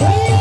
Yeah.